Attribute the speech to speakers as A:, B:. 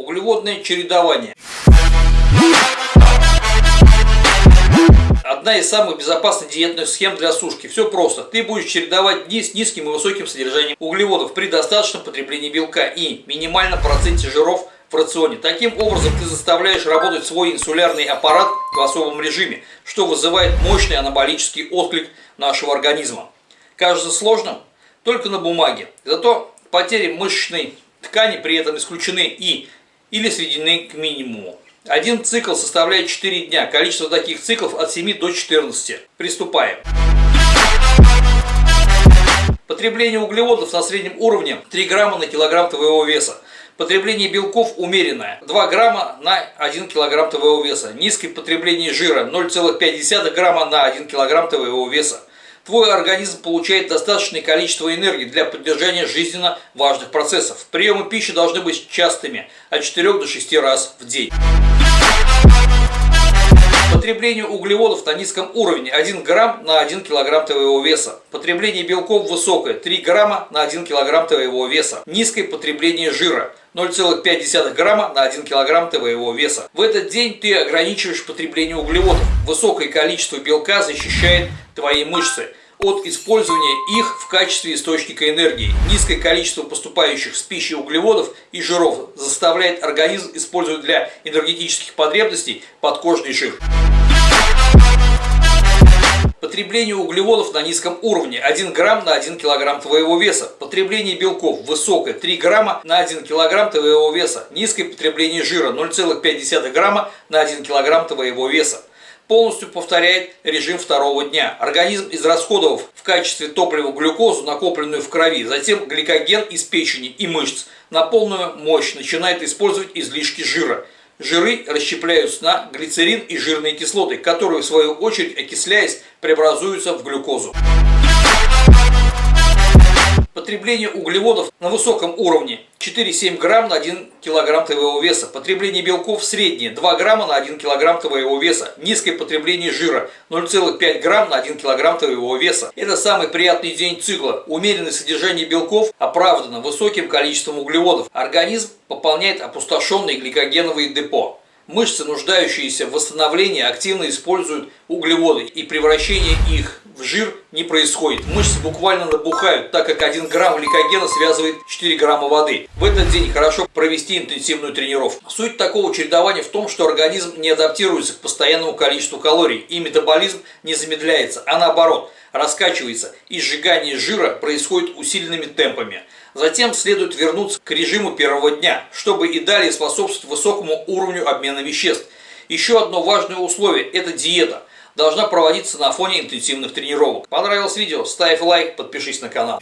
A: Углеводное чередование. Одна из самых безопасных диетных схем для сушки. Все просто. Ты будешь чередовать дни с низким и высоким содержанием углеводов при достаточном потреблении белка и минимальном проценте жиров в рационе. Таким образом ты заставляешь работать свой инсулярный аппарат в особом режиме, что вызывает мощный анаболический отклик нашего организма. Кажется сложным? Только на бумаге. Зато потери мышечной ткани при этом исключены и или сведены к минимуму. Один цикл составляет 4 дня. Количество таких циклов от 7 до 14. Приступаем. Потребление углеводов на среднем уровне 3 грамма на килограмм твоего веса. Потребление белков умеренное 2 грамма на 1 килограмм твоего веса. Низкое потребление жира 0,5 грамма на 1 килограмм твоего веса. Твой организм получает достаточное количество энергии для поддержания жизненно важных процессов. Приемы пищи должны быть частыми, от 4 до 6 раз в день. Потребление углеводов на низком уровне 1 грамм на 1 килограмм твоего веса. Потребление белков высокое 3 грамма на 1 килограмм твоего веса. Низкое потребление жира 0,5 грамма на 1 килограмм твоего веса. В этот день ты ограничиваешь потребление углеводов. Высокое количество белка защищает твои мышцы от использования их в качестве источника энергии. Низкое количество поступающих с пищей углеводов и жиров заставляет организм использовать для энергетических потребностей подкожный жир. Потребление углеводов на низком уровне 1 грамм на 1 килограмм твоего веса. Потребление белков высокое 3 грамма на 1 килограмм твоего веса. Низкое потребление жира 0,5 грамма на 1 килограмм твоего веса полностью повторяет режим второго дня. Организм, израсходовав в качестве топлива глюкозу, накопленную в крови, затем гликоген из печени и мышц, на полную мощь начинает использовать излишки жира. Жиры расщепляются на глицерин и жирные кислоты, которые в свою очередь, окисляясь, преобразуются в глюкозу. Потребление углеводов на высоком уровне 4-7 грамм на 1 килограмм твоего веса. Потребление белков среднее 2 грамма на 1 килограмм твоего веса. Низкое потребление жира 0,5 грамм на 1 килограмм твоего веса. Это самый приятный день цикла. Умеренное содержание белков оправдано высоким количеством углеводов. Организм пополняет опустошенные гликогеновые депо. Мышцы, нуждающиеся в восстановлении, активно используют углеводы и превращение их жир не происходит. Мышцы буквально набухают, так как 1 грамм гликогена связывает 4 грамма воды. В этот день хорошо провести интенсивную тренировку. Суть такого чередования в том, что организм не адаптируется к постоянному количеству калорий и метаболизм не замедляется, а наоборот раскачивается и сжигание жира происходит усиленными темпами. Затем следует вернуться к режиму первого дня, чтобы и далее способствовать высокому уровню обмена веществ. Еще одно важное условие – это диета. Должна проводиться на фоне интенсивных тренировок. Понравилось видео? Ставь лайк, подпишись на канал.